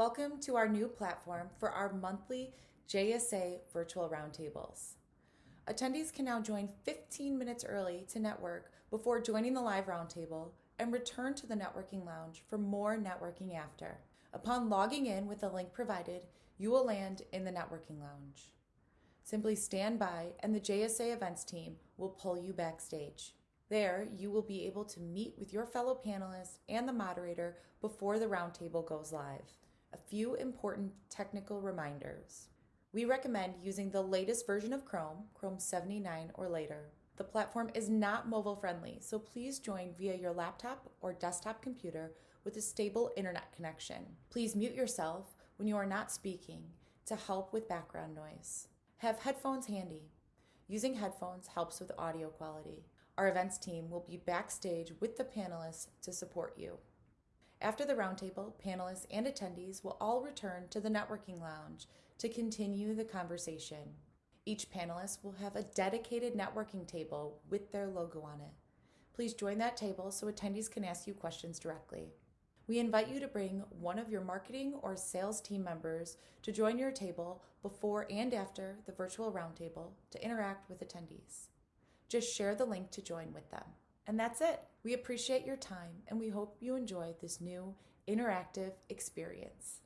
Welcome to our new platform for our monthly JSA virtual roundtables. Attendees can now join 15 minutes early to network before joining the live roundtable and return to the networking lounge for more networking after. Upon logging in with the link provided, you will land in the networking lounge. Simply stand by and the JSA events team will pull you backstage. There, you will be able to meet with your fellow panelists and the moderator before the roundtable goes live. A few important technical reminders. We recommend using the latest version of Chrome, Chrome 79 or later. The platform is not mobile friendly, so please join via your laptop or desktop computer with a stable internet connection. Please mute yourself when you are not speaking to help with background noise. Have headphones handy. Using headphones helps with audio quality. Our events team will be backstage with the panelists to support you. After the roundtable, panelists and attendees will all return to the networking lounge to continue the conversation. Each panelist will have a dedicated networking table with their logo on it. Please join that table so attendees can ask you questions directly. We invite you to bring one of your marketing or sales team members to join your table before and after the virtual roundtable to interact with attendees. Just share the link to join with them. And that's it. We appreciate your time and we hope you enjoy this new interactive experience.